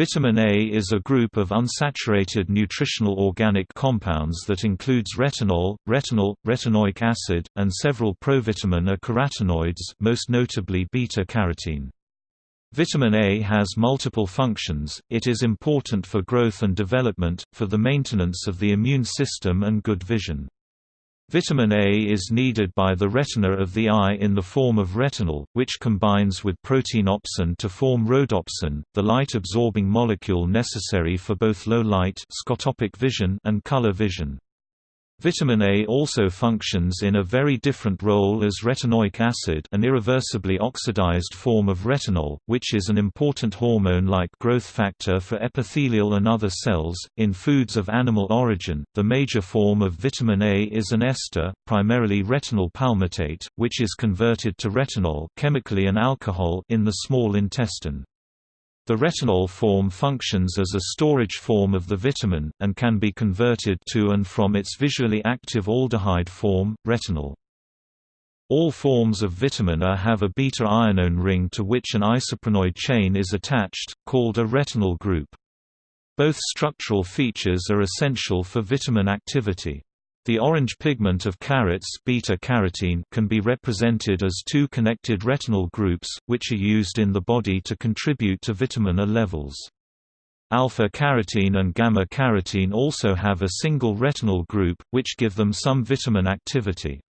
Vitamin A is a group of unsaturated nutritional organic compounds that includes retinol, retinal, retinoic acid, and several provitamin A carotenoids most notably beta-carotene. Vitamin A has multiple functions, it is important for growth and development, for the maintenance of the immune system and good vision. Vitamin A is needed by the retina of the eye in the form of retinal, which combines with protein opsin to form rhodopsin, the light-absorbing molecule necessary for both low-light scotopic vision and color vision. Vitamin A also functions in a very different role as retinoic acid an irreversibly oxidized form of retinol, which is an important hormone-like growth factor for epithelial and other cells. In foods of animal origin, the major form of vitamin A is an ester, primarily retinyl palmitate, which is converted to retinol chemically an alcohol in the small intestine. The retinol form functions as a storage form of the vitamin, and can be converted to and from its visually active aldehyde form, retinal. All forms of vitamin A have a beta-ionone ring to which an isoprenoid chain is attached, called a retinol group. Both structural features are essential for vitamin activity. The orange pigment of carrots beta-carotene can be represented as two connected retinal groups, which are used in the body to contribute to vitamin A levels. Alpha-carotene and gamma-carotene also have a single retinal group, which give them some vitamin activity.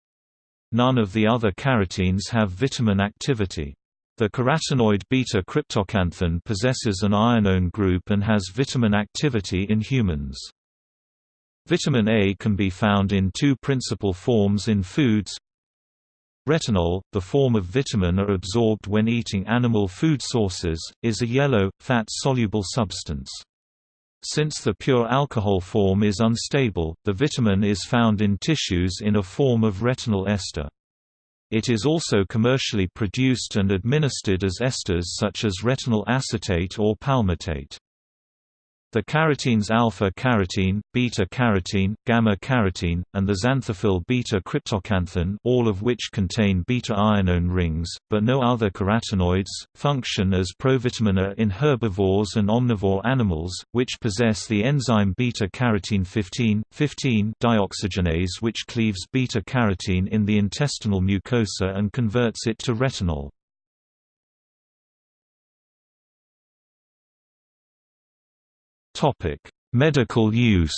None of the other carotenes have vitamin activity. The carotenoid beta-cryptoxanthin possesses an ionone group and has vitamin activity in humans. Vitamin A can be found in two principal forms in foods. Retinol, the form of vitamin A absorbed when eating animal food sources, is a yellow, fat-soluble substance. Since the pure alcohol form is unstable, the vitamin is found in tissues in a form of retinyl ester. It is also commercially produced and administered as esters such as retinyl acetate or palmitate. The carotenes alpha-carotene, beta-carotene, gamma-carotene, and the xanthophyll beta-cryptoxanthin all of which contain beta-ionone rings, but no other carotenoids, function as provitamin A in herbivores and omnivore animals, which possess the enzyme beta-carotene 15, 15 dioxygenase which cleaves beta-carotene in the intestinal mucosa and converts it to retinol. Topic: Medical use.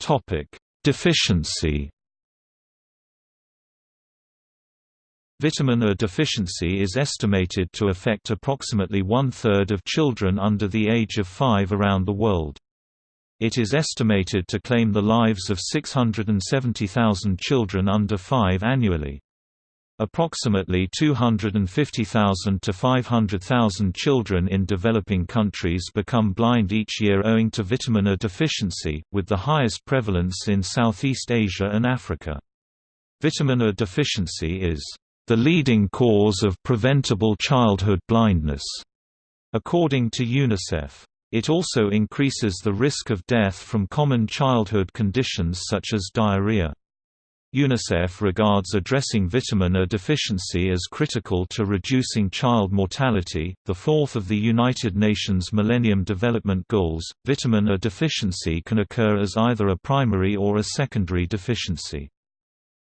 Topic: Deficiency. Vitamin A deficiency is estimated to affect approximately one-third of children under the age of 5 around the world. It is estimated to claim the lives of 670,000 children under 5 annually. Approximately 250,000 to 500,000 children in developing countries become blind each year owing to vitamin A deficiency, with the highest prevalence in Southeast Asia and Africa. Vitamin A deficiency is the leading cause of preventable childhood blindness, according to UNICEF. It also increases the risk of death from common childhood conditions such as diarrhea. UNICEF regards addressing vitamin A deficiency as critical to reducing child mortality. The fourth of the United Nations Millennium Development Goals, vitamin A deficiency can occur as either a primary or a secondary deficiency.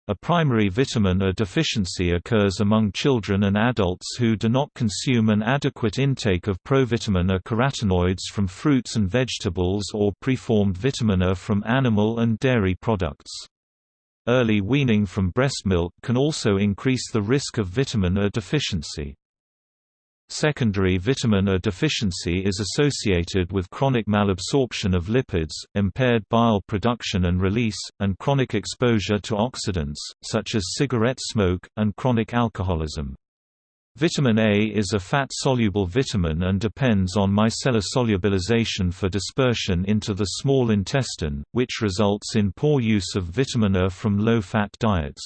A primary vitamin A deficiency occurs among children and adults who do not consume an adequate intake of provitamin A carotenoids from fruits and vegetables or preformed vitamin A from animal and dairy products. Early weaning from breast milk can also increase the risk of vitamin A deficiency. Secondary vitamin A deficiency is associated with chronic malabsorption of lipids, impaired bile production and release, and chronic exposure to oxidants, such as cigarette smoke, and chronic alcoholism. Vitamin A is a fat-soluble vitamin and depends on micellar solubilization for dispersion into the small intestine, which results in poor use of vitamin A from low-fat diets.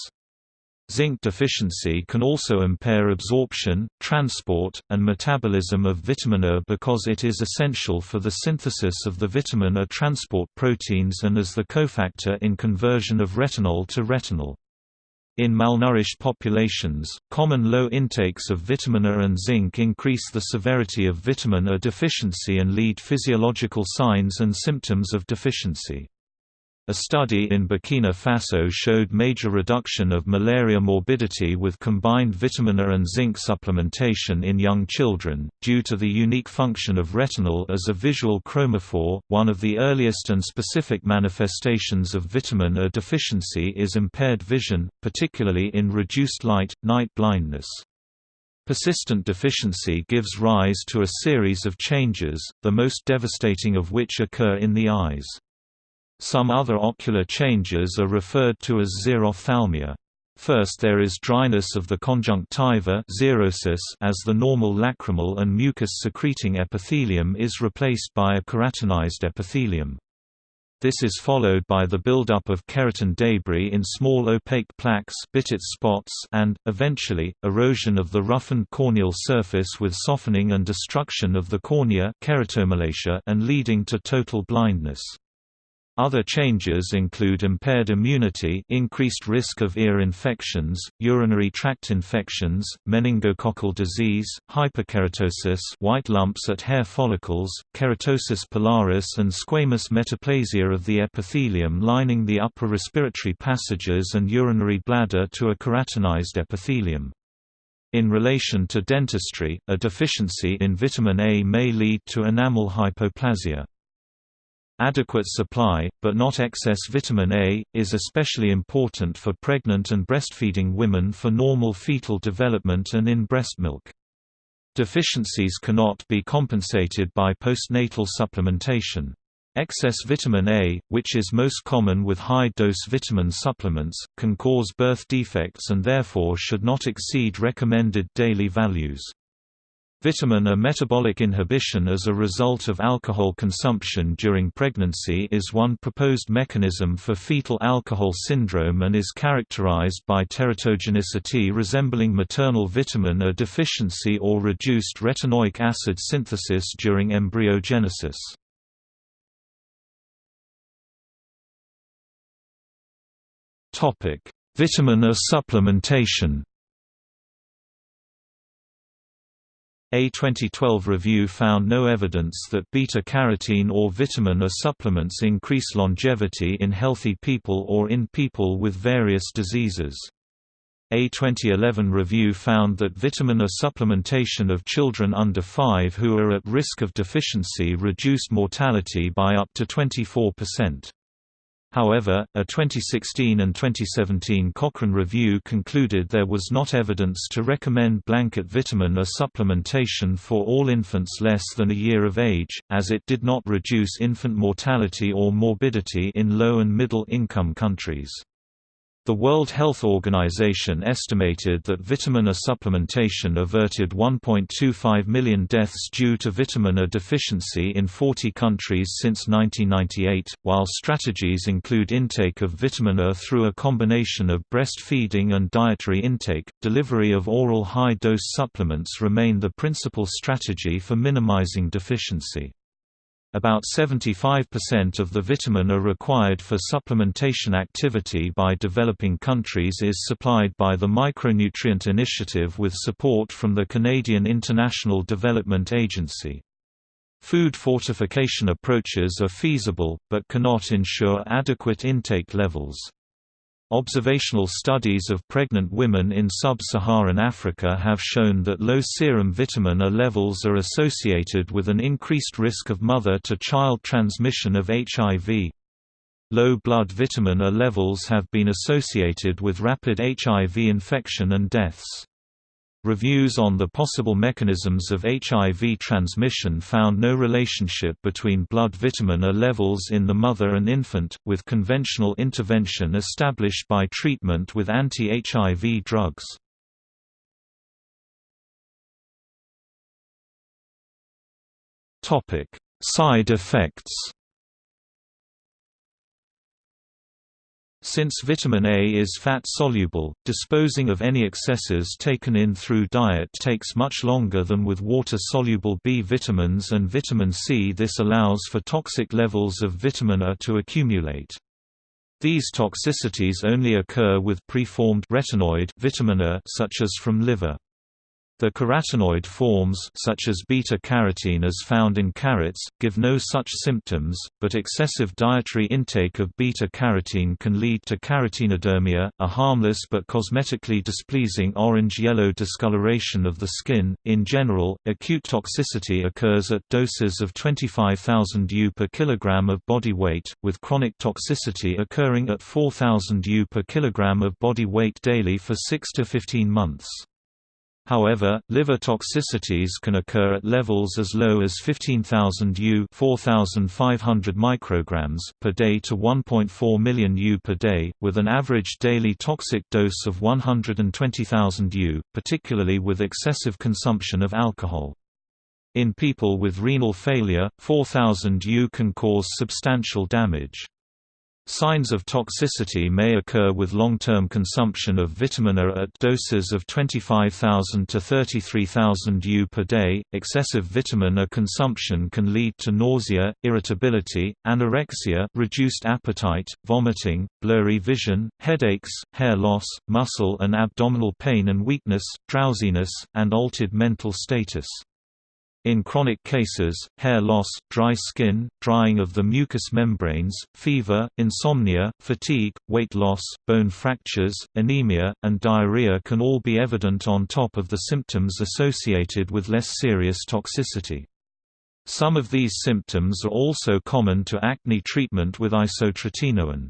Zinc deficiency can also impair absorption, transport, and metabolism of vitamin A because it is essential for the synthesis of the vitamin A transport proteins and as the cofactor in conversion of retinol to retinal. In malnourished populations, common low intakes of vitamin A and zinc increase the severity of vitamin A deficiency and lead physiological signs and symptoms of deficiency. A study in Burkina Faso showed major reduction of malaria morbidity with combined vitamin A and zinc supplementation in young children, due to the unique function of retinol as a visual chromophore. One of the earliest and specific manifestations of vitamin A deficiency is impaired vision, particularly in reduced light, night blindness. Persistent deficiency gives rise to a series of changes, the most devastating of which occur in the eyes. Some other ocular changes are referred to as xerophthalmia. First there is dryness of the conjunctiva as the normal lacrimal and mucus-secreting epithelium is replaced by a keratinized epithelium. This is followed by the buildup of keratin debris in small opaque plaques spots and, eventually, erosion of the roughened corneal surface with softening and destruction of the cornea keratomalacia and leading to total blindness. Other changes include impaired immunity increased risk of ear infections, urinary tract infections, meningococcal disease, hyperkeratosis white lumps at hair follicles, keratosis pilaris and squamous metaplasia of the epithelium lining the upper respiratory passages and urinary bladder to a keratinized epithelium. In relation to dentistry, a deficiency in vitamin A may lead to enamel hypoplasia. Adequate supply, but not excess vitamin A, is especially important for pregnant and breastfeeding women for normal fetal development and in breast milk. Deficiencies cannot be compensated by postnatal supplementation. Excess vitamin A, which is most common with high-dose vitamin supplements, can cause birth defects and therefore should not exceed recommended daily values. Vitamin A metabolic inhibition as a result of alcohol consumption during pregnancy is one proposed mechanism for fetal alcohol syndrome and is characterized by teratogenicity resembling maternal vitamin A deficiency or reduced retinoic acid synthesis during embryogenesis. Vitamin A supplementation A 2012 review found no evidence that beta-carotene or vitamin A supplements increase longevity in healthy people or in people with various diseases. A 2011 review found that vitamin A supplementation of children under 5 who are at risk of deficiency reduced mortality by up to 24%. However, a 2016 and 2017 Cochrane review concluded there was not evidence to recommend blanket vitamin A supplementation for all infants less than a year of age, as it did not reduce infant mortality or morbidity in low and middle income countries. The World Health Organization estimated that vitamin A supplementation averted 1.25 million deaths due to vitamin A deficiency in 40 countries since 1998, while strategies include intake of vitamin A through a combination of breastfeeding and dietary intake. Delivery of oral high dose supplements remain the principal strategy for minimizing deficiency. About 75% of the vitamin A required for supplementation activity by developing countries is supplied by the Micronutrient Initiative with support from the Canadian International Development Agency. Food fortification approaches are feasible, but cannot ensure adequate intake levels. Observational studies of pregnant women in sub-Saharan Africa have shown that low serum vitamin A levels are associated with an increased risk of mother-to-child transmission of HIV. Low blood vitamin A levels have been associated with rapid HIV infection and deaths. Reviews on the possible mechanisms of HIV transmission found no relationship between blood vitamin A levels in the mother and infant, with conventional intervention established by treatment with anti-HIV drugs. Side effects Since vitamin A is fat-soluble, disposing of any excesses taken in through diet takes much longer than with water-soluble B vitamins and vitamin C. This allows for toxic levels of vitamin A to accumulate. These toxicities only occur with preformed retinoid vitamin A such as from liver. The carotenoid forms such as beta-carotene as found in carrots, give no such symptoms, but excessive dietary intake of beta-carotene can lead to carotenodermia, a harmless but cosmetically displeasing orange-yellow discoloration of the skin. In general, acute toxicity occurs at doses of 25,000 U per kilogram of body weight, with chronic toxicity occurring at 4,000 U per kilogram of body weight daily for 6 to 15 months. However, liver toxicities can occur at levels as low as 15,000 U 4,500 micrograms per day to 1.4 million U per day, with an average daily toxic dose of 120,000 U, particularly with excessive consumption of alcohol. In people with renal failure, 4,000 U can cause substantial damage. Signs of toxicity may occur with long-term consumption of vitamin A at doses of 25,000 to 33,000 U per day. Excessive vitamin A consumption can lead to nausea, irritability, anorexia, reduced appetite, vomiting, blurry vision, headaches, hair loss, muscle and abdominal pain and weakness, drowsiness, and altered mental status. In chronic cases, hair loss, dry skin, drying of the mucous membranes, fever, insomnia, fatigue, weight loss, bone fractures, anemia, and diarrhea can all be evident on top of the symptoms associated with less serious toxicity. Some of these symptoms are also common to acne treatment with isotretinoin.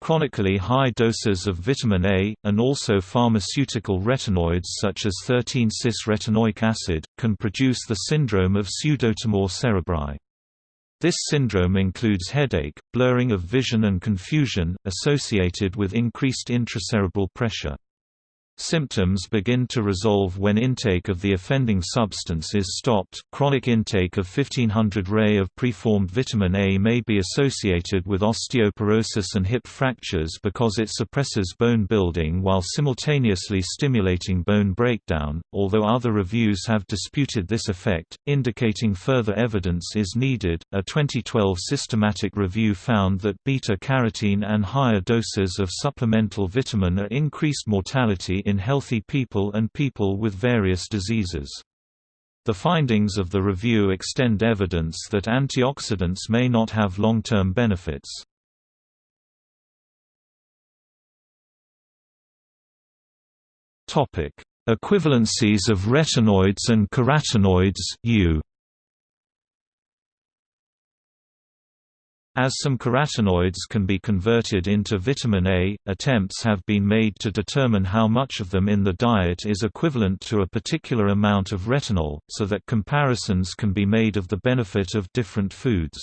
Chronically high doses of vitamin A, and also pharmaceutical retinoids such as 13-cis-retinoic acid, can produce the syndrome of pseudotumor cerebri. This syndrome includes headache, blurring of vision and confusion, associated with increased intracerebral pressure. Symptoms begin to resolve when intake of the offending substance is stopped. Chronic intake of 1500 Ray of preformed vitamin A may be associated with osteoporosis and hip fractures because it suppresses bone building while simultaneously stimulating bone breakdown, although other reviews have disputed this effect, indicating further evidence is needed. A 2012 systematic review found that beta carotene and higher doses of supplemental vitamin A increased mortality in healthy people and people with various diseases. The findings of the review extend evidence that antioxidants may not have long-term benefits. Equivalencies of retinoids and carotenoids U. As some carotenoids can be converted into vitamin A, attempts have been made to determine how much of them in the diet is equivalent to a particular amount of retinol, so that comparisons can be made of the benefit of different foods.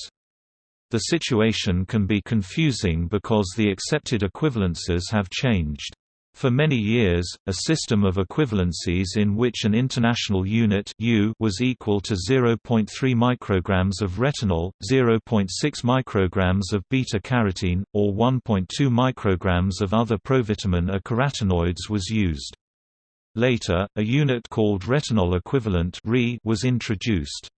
The situation can be confusing because the accepted equivalences have changed. For many years, a system of equivalencies in which an international unit U was equal to 0.3 micrograms of retinol, 0.6 micrograms of beta-carotene, or 1.2 micrograms of other provitamin A carotenoids was used. Later, a unit called retinol equivalent was introduced.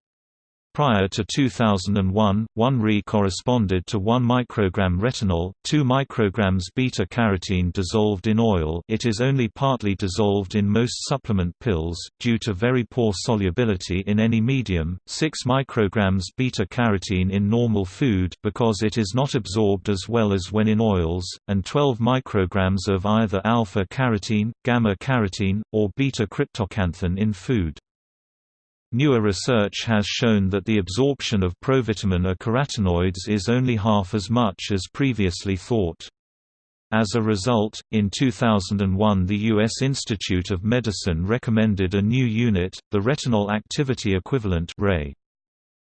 Prior to 2001, 1 Re corresponded to 1 microgram retinol, 2 micrograms beta-carotene dissolved in oil it is only partly dissolved in most supplement pills, due to very poor solubility in any medium, 6 micrograms beta-carotene in normal food because it is not absorbed as well as when in oils, and 12 micrograms of either alpha-carotene, gamma-carotene, or beta-cryptoxanthin in food. Newer research has shown that the absorption of provitamin A carotenoids is only half as much as previously thought. As a result, in 2001 the U.S. Institute of Medicine recommended a new unit, the retinol activity equivalent RAE.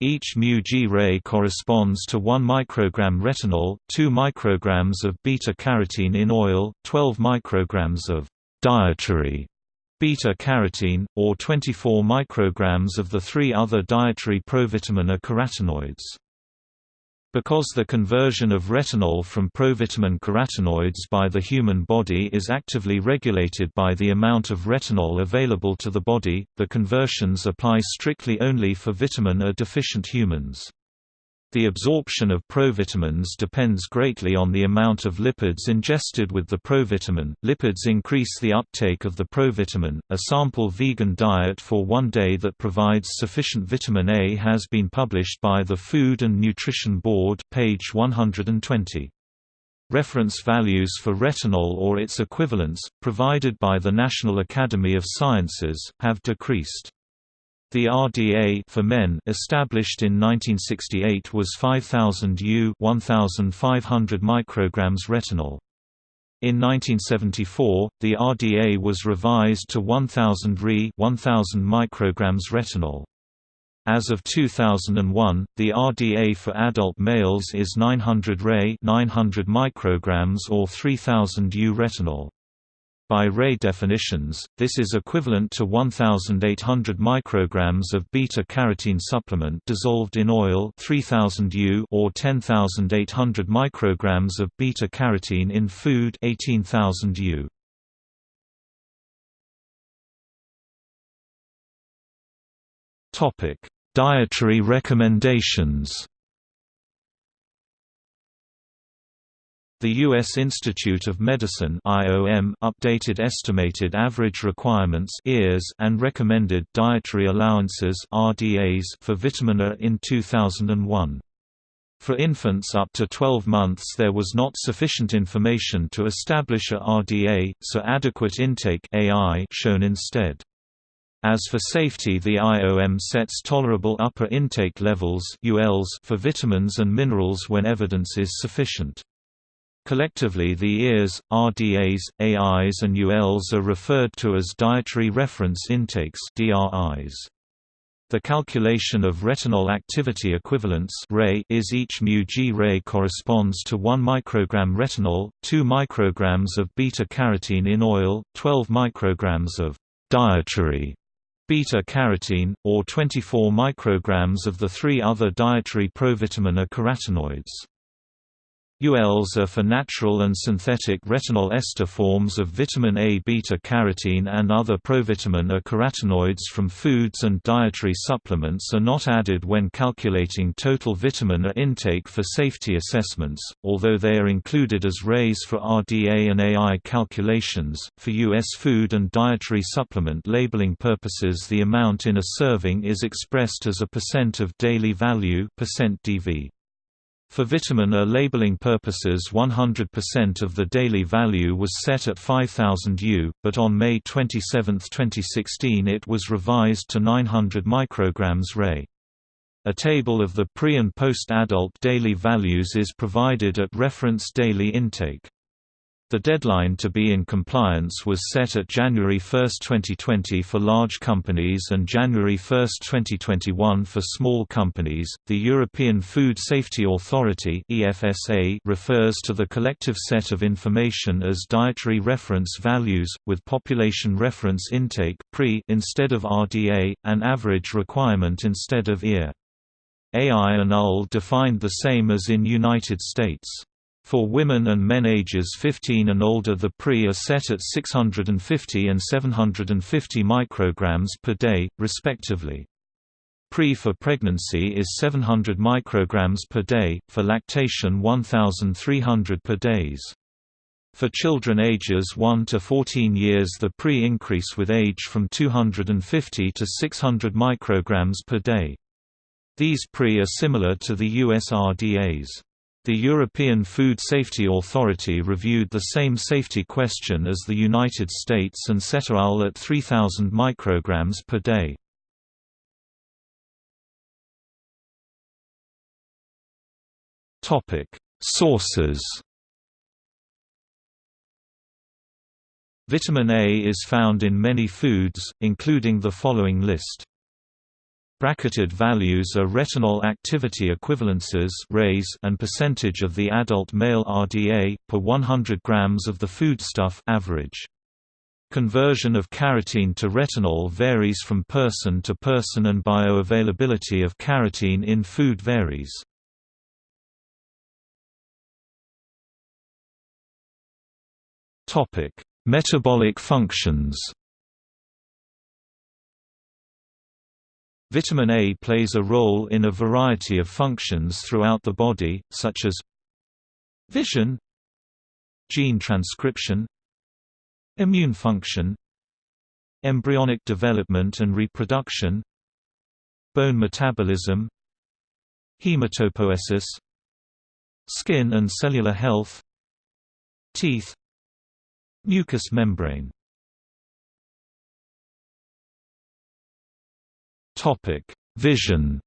Each μg ray corresponds to 1 microgram retinol, 2 micrograms of beta-carotene in oil, 12 micrograms of dietary beta-carotene, or 24 micrograms of the three other dietary provitamin A carotenoids. Because the conversion of retinol from provitamin carotenoids by the human body is actively regulated by the amount of retinol available to the body, the conversions apply strictly only for vitamin A deficient humans. The absorption of provitamins depends greatly on the amount of lipids ingested with the provitamin. Lipids increase the uptake of the provitamin. A sample vegan diet for one day that provides sufficient vitamin A has been published by the Food and Nutrition Board, page 120. Reference values for retinol or its equivalents, provided by the National Academy of Sciences, have decreased. The RDA for men established in 1968 was 5000 U 1500 micrograms retinol. In 1974, the RDA was revised to 1000 Re 1000 micrograms retinol. As of 2001, the RDA for adult males is 900 Re 900 micrograms or 3000 U retinol. By Ray definitions, this is equivalent to 1,800 micrograms of beta-carotene supplement dissolved in oil 3000 U or 10,800 micrograms of beta-carotene in food 18,000 U. Topic: Dietary recommendations. The U.S. Institute of Medicine IOM updated estimated average requirements and recommended dietary allowances RDAs for vitamin A in 2001. For infants up to 12 months there was not sufficient information to establish a RDA, so adequate intake AI shown instead. As for safety the IOM sets tolerable upper intake levels for vitamins and minerals when evidence is sufficient. Collectively the EARs, RDAs, AIs and ULs are referred to as dietary reference intakes DRIs. The calculation of retinol activity equivalence is each mu g Ray corresponds to 1 microgram retinol, 2 micrograms of beta-carotene in oil, 12 micrograms of dietary beta-carotene, or 24 micrograms of the three other dietary provitamin A carotenoids. ULs are for natural and synthetic retinol ester forms of vitamin A beta-carotene and other provitamin A carotenoids from foods and dietary supplements are not added when calculating total vitamin A intake for safety assessments, although they are included as RAYs for RDA and AI calculations. For U.S. food and dietary supplement labeling purposes the amount in a serving is expressed as a percent of daily value percent DV. For vitamin A labeling purposes 100% of the daily value was set at 5000 U, but on May 27, 2016 it was revised to 900 micrograms Ray. A table of the pre- and post-adult daily values is provided at reference daily intake. The deadline to be in compliance was set at January 1, 2020 for large companies and January 1, 2021 for small companies. The European Food Safety Authority (EFSA) refers to the collective set of information as dietary reference values with population reference intake (PRE) instead of RDA, and average requirement instead of EAR. AI and UL defined the same as in United States. For women and men ages 15 and older the PRE are set at 650 and 750 micrograms per day, respectively. PRE for pregnancy is 700 micrograms per day, for lactation 1300 per days. For children ages 1 to 14 years the PRE increase with age from 250 to 600 micrograms per day. These PRE are similar to the US RDAs. The European Food Safety Authority reviewed the same safety question as the United States and set AL at 3000 micrograms per day. Topic: Sources. Vitamin A is found in many foods, including the following list. Bracketed values are retinol activity equivalences and percentage of the adult male RDA, per 100 grams of the foodstuff average. Conversion of carotene to retinol varies from person to person and bioavailability of carotene in food varies. Metabolic functions Vitamin A plays a role in a variety of functions throughout the body, such as vision, gene transcription, immune function, embryonic development and reproduction, bone metabolism, hematopoiesis, skin and cellular health, teeth, mucous membrane. Topic: Vision.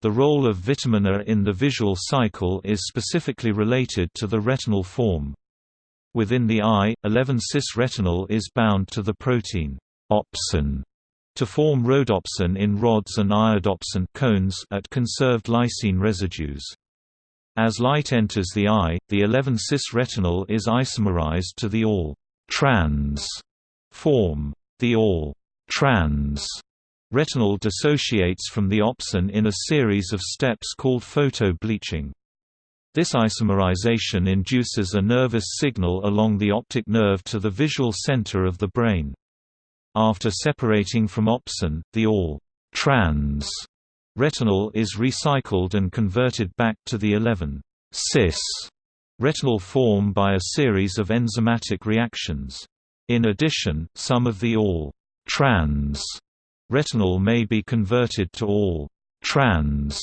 The role of vitamin A in the visual cycle is specifically related to the retinal form. Within the eye, 11-cis retinal is bound to the protein opsin to form rhodopsin in rods and iodopsin cones at conserved lysine residues. As light enters the eye, the 11-cis retinal is isomerized to the all trans form. The all trans retinal dissociates from the opsin in a series of steps called photo-bleaching. This isomerization induces a nervous signal along the optic nerve to the visual center of the brain. After separating from opsin, the all trans retinal is recycled and converted back to the 11 cis retinal form by a series of enzymatic reactions. In addition, some of the all trans retinal may be converted to all trans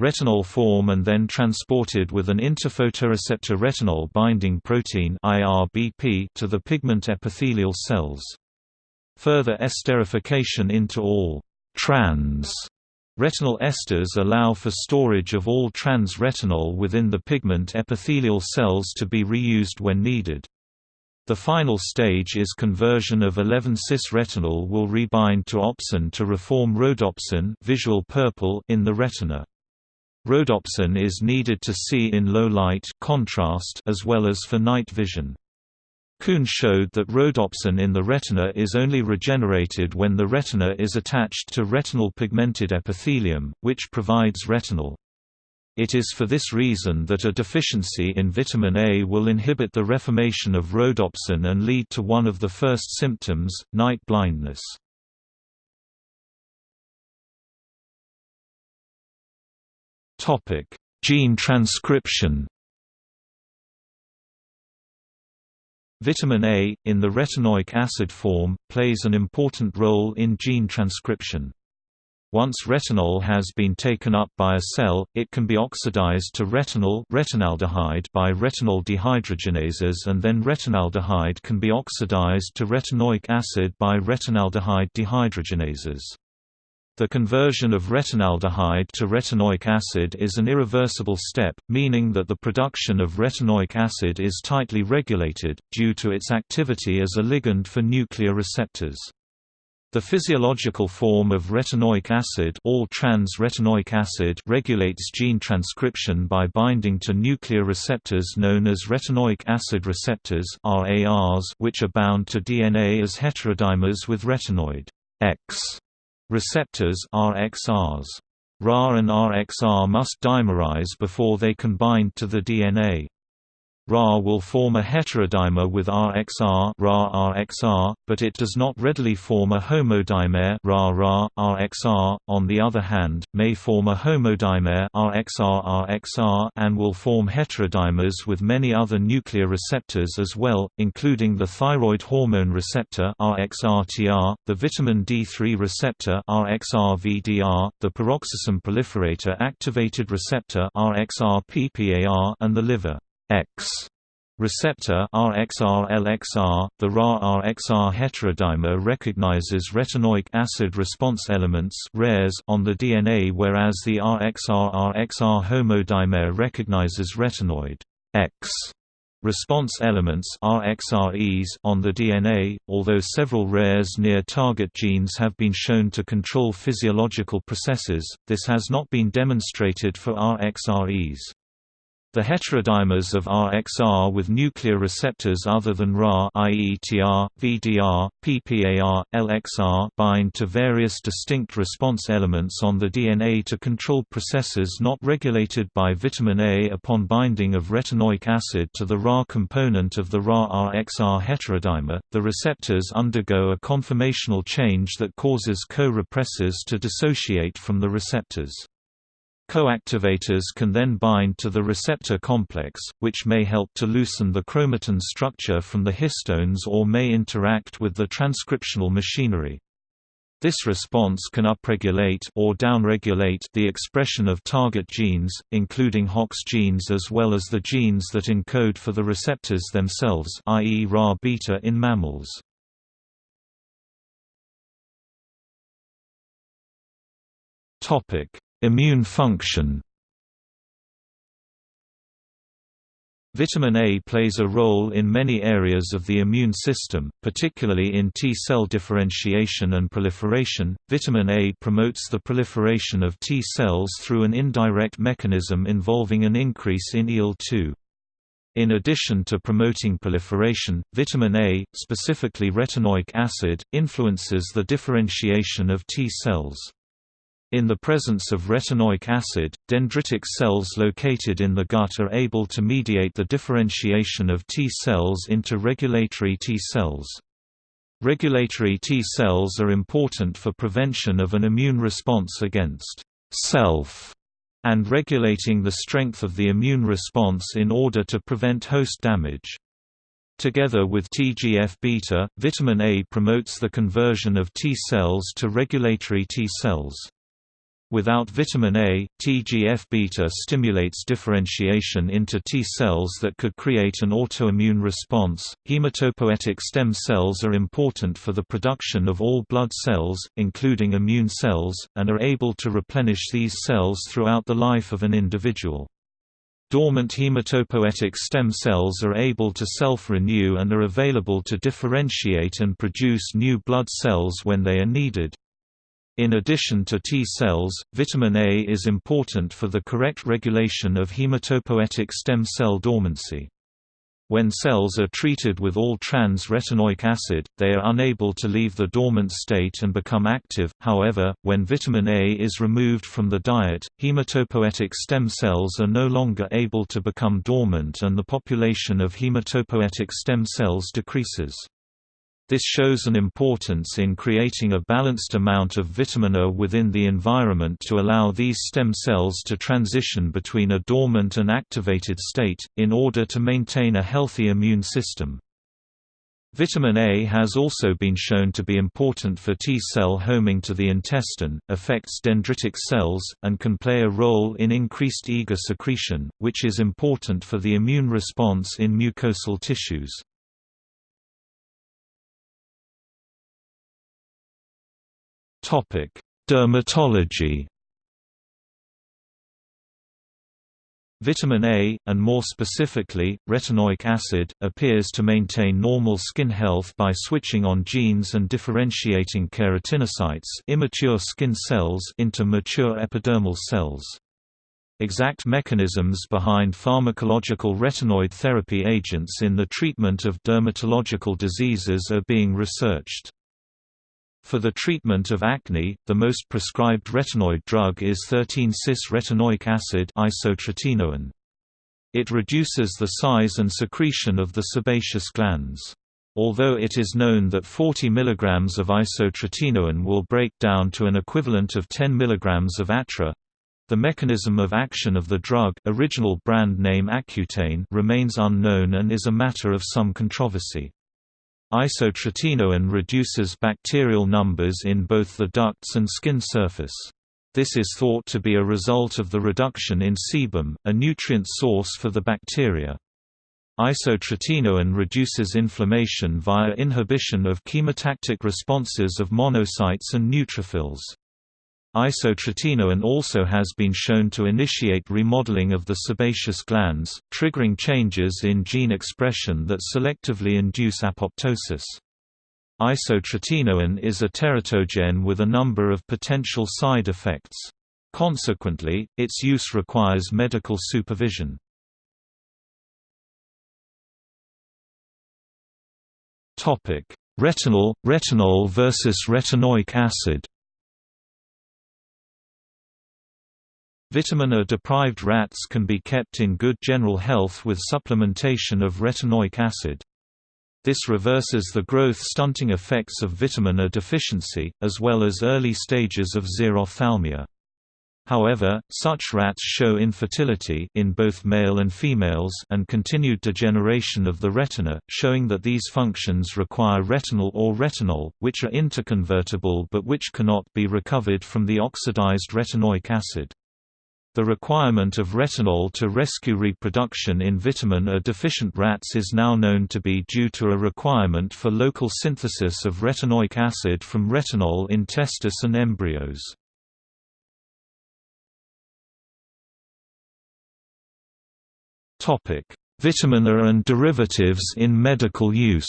retinol form and then transported with an interphotoreceptor retinol binding protein IRBP to the pigment epithelial cells. Further esterification into all trans retinol esters allow for storage of all trans retinol within the pigment epithelial cells to be reused when needed. The final stage is conversion of 11-cis retinol will rebind to opsin to reform rhodopsin visual purple in the retina. Rhodopsin is needed to see in low light contrast as well as for night vision. Kuhn showed that rhodopsin in the retina is only regenerated when the retina is attached to retinal pigmented epithelium, which provides retinol. It is for this reason that a deficiency in vitamin A will inhibit the reformation of rhodopsin and lead to one of the first symptoms, night blindness. Gene transcription Vitamin A, in the retinoic acid form, plays an important role in gene transcription. Once retinol has been taken up by a cell, it can be oxidized to retinal retinaldehyde by retinol dehydrogenases and then retinaldehyde can be oxidized to retinoic acid by retinaldehyde dehydrogenases. The conversion of retinaldehyde to retinoic acid is an irreversible step, meaning that the production of retinoic acid is tightly regulated, due to its activity as a ligand for nuclear receptors. The physiological form of retinoic acid, all trans retinoic acid regulates gene transcription by binding to nuclear receptors known as retinoic acid receptors (RARs), which are bound to DNA as heterodimers with retinoid X receptors (RXRs). RAR and RXR must dimerize before they can bind to the DNA. Ra will form a heterodimer with RXR, Ra RXR, but it does not readily form a homodimer Ra Ra RXR. On the other hand, may form a homodimer RXR RXR and will form heterodimers with many other nuclear receptors as well, including the thyroid hormone receptor RXRTR, the vitamin D3 receptor RXRVDR, the peroxisome proliferator activated receptor RXRPPAR and the liver. X receptor RXR-LXR, the Ra-RXR heterodimer recognizes retinoic acid response elements on the DNA whereas the RXR-RXR homodimer recognizes retinoid X response elements RXREs on the DNA, although several rares near target genes have been shown to control physiological processes, this has not been demonstrated for RXREs. The heterodimers of RXR with nuclear receptors other than Ra i.e. VDR, PPAR, LXR bind to various distinct response elements on the DNA to control processes not regulated by vitamin A upon binding of retinoic acid to the Ra component of the Ra-RXR heterodimer. The receptors undergo a conformational change that causes co-repressors to dissociate from the receptors. Coactivators can then bind to the receptor complex, which may help to loosen the chromatin structure from the histones or may interact with the transcriptional machinery. This response can upregulate or downregulate the expression of target genes, including HOX genes as well as the genes that encode for the receptors themselves i.e. Ra-beta in mammals. Topic: Immune function Vitamin A plays a role in many areas of the immune system, particularly in T cell differentiation and proliferation. Vitamin A promotes the proliferation of T cells through an indirect mechanism involving an increase in IL-2. In addition to promoting proliferation, vitamin A, specifically retinoic acid, influences the differentiation of T cells. In the presence of retinoic acid, dendritic cells located in the gut are able to mediate the differentiation of T cells into regulatory T cells. Regulatory T cells are important for prevention of an immune response against self and regulating the strength of the immune response in order to prevent host damage. Together with TGF-beta, vitamin A promotes the conversion of T cells to regulatory T cells. Without vitamin A, TGF-beta stimulates differentiation into T cells that could create an autoimmune response. Hematopoietic stem cells are important for the production of all blood cells, including immune cells, and are able to replenish these cells throughout the life of an individual. Dormant hematopoietic stem cells are able to self-renew and are available to differentiate and produce new blood cells when they are needed. In addition to T cells, vitamin A is important for the correct regulation of hematopoietic stem cell dormancy. When cells are treated with all trans-retinoic acid, they are unable to leave the dormant state and become active, however, when vitamin A is removed from the diet, hematopoietic stem cells are no longer able to become dormant and the population of hematopoietic stem cells decreases. This shows an importance in creating a balanced amount of vitamin A within the environment to allow these stem cells to transition between a dormant and activated state, in order to maintain a healthy immune system. Vitamin A has also been shown to be important for T-cell homing to the intestine, affects dendritic cells, and can play a role in increased IgA secretion, which is important for the immune response in mucosal tissues. Topic: Dermatology. Vitamin A, and more specifically, retinoic acid, appears to maintain normal skin health by switching on genes and differentiating keratinocytes immature skin cells into mature epidermal cells. Exact mechanisms behind pharmacological retinoid therapy agents in the treatment of dermatological diseases are being researched. For the treatment of acne, the most prescribed retinoid drug is 13-cis-retinoic acid isotretinoin. It reduces the size and secretion of the sebaceous glands. Although it is known that 40 mg of isotretinoin will break down to an equivalent of 10 mg of atra, the mechanism of action of the drug original brand name Accutane remains unknown and is a matter of some controversy. Isotretinoin reduces bacterial numbers in both the ducts and skin surface. This is thought to be a result of the reduction in sebum, a nutrient source for the bacteria. Isotretinoin reduces inflammation via inhibition of chemotactic responses of monocytes and neutrophils. Isotretinoin also has been shown to initiate remodeling of the sebaceous glands, triggering changes in gene expression that selectively induce apoptosis. Isotretinoin is a teratogen with a number of potential side effects. Consequently, its use requires medical supervision. Retinol, retinol versus retinoic acid Vitamin A-deprived rats can be kept in good general health with supplementation of retinoic acid. This reverses the growth-stunting effects of vitamin A deficiency, as well as early stages of xerophthalmia. However, such rats show infertility in both male and females and continued degeneration of the retina, showing that these functions require retinal or retinol, which are interconvertible but which cannot be recovered from the oxidized retinoic acid. The requirement of retinol to rescue reproduction in vitamin A deficient rats is now known to be due to a requirement for local synthesis of retinoic acid from retinol in testis and embryos. Vitamin A and derivatives in medical use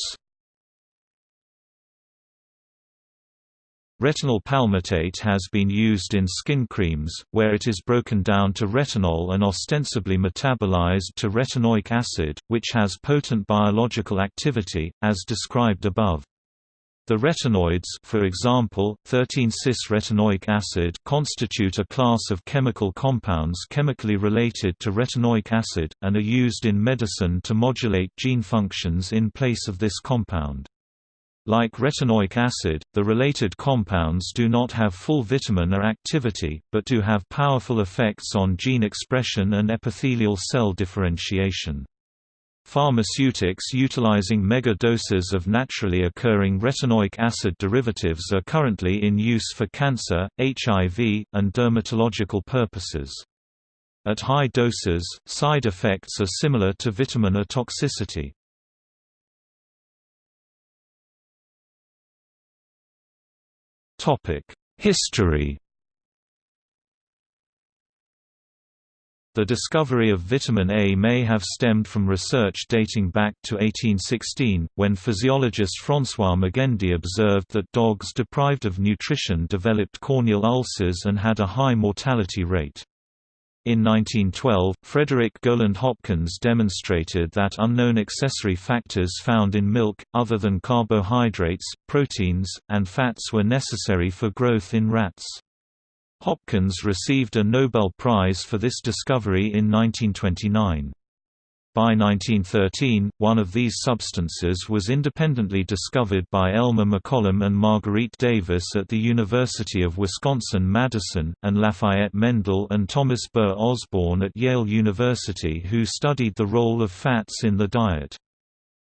Retinyl palmitate has been used in skin creams, where it is broken down to retinol and ostensibly metabolized to retinoic acid, which has potent biological activity, as described above. The retinoids for example, 13-cis-retinoic acid constitute a class of chemical compounds chemically related to retinoic acid, and are used in medicine to modulate gene functions in place of this compound. Like retinoic acid, the related compounds do not have full vitamin A activity, but do have powerful effects on gene expression and epithelial cell differentiation. Pharmaceutics utilizing mega doses of naturally occurring retinoic acid derivatives are currently in use for cancer, HIV, and dermatological purposes. At high doses, side effects are similar to vitamin A toxicity. History The discovery of vitamin A may have stemmed from research dating back to 1816, when physiologist François Magendie observed that dogs deprived of nutrition developed corneal ulcers and had a high mortality rate. In 1912, Frederick Gowland Hopkins demonstrated that unknown accessory factors found in milk, other than carbohydrates, proteins, and fats were necessary for growth in rats. Hopkins received a Nobel Prize for this discovery in 1929. By 1913, one of these substances was independently discovered by Elmer McCollum and Marguerite Davis at the University of Wisconsin-Madison, and Lafayette Mendel and Thomas Burr Osborne at Yale University who studied the role of fats in the diet.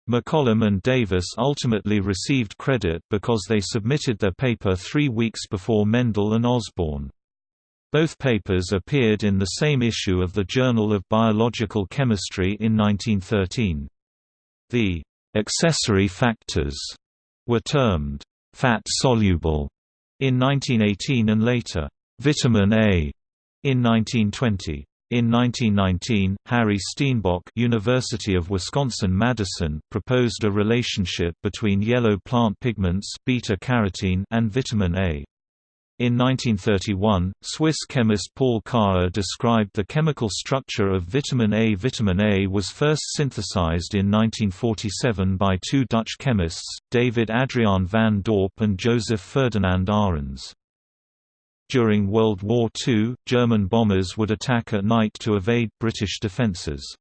McCollum and Davis ultimately received credit because they submitted their paper three weeks before Mendel and Osborne. Both papers appeared in the same issue of the Journal of Biological Chemistry in 1913. The accessory factors were termed fat-soluble in 1918 and later vitamin A in 1920. In 1919, Harry Steenbock University of Wisconsin-Madison proposed a relationship between yellow plant pigments beta-carotene and vitamin A. In 1931, Swiss chemist Paul Karrer described the chemical structure of vitamin A. Vitamin A was first synthesized in 1947 by two Dutch chemists, David Adriaan van Dorp and Joseph Ferdinand Arens. During World War II, German bombers would attack at night to evade British defences.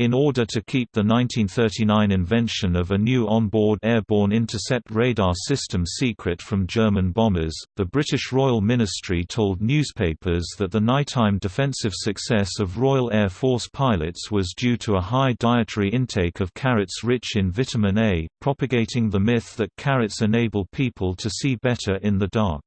In order to keep the 1939 invention of a new onboard airborne intercept radar system secret from German bombers, the British Royal Ministry told newspapers that the nighttime defensive success of Royal Air Force pilots was due to a high dietary intake of carrots rich in vitamin A, propagating the myth that carrots enable people to see better in the dark.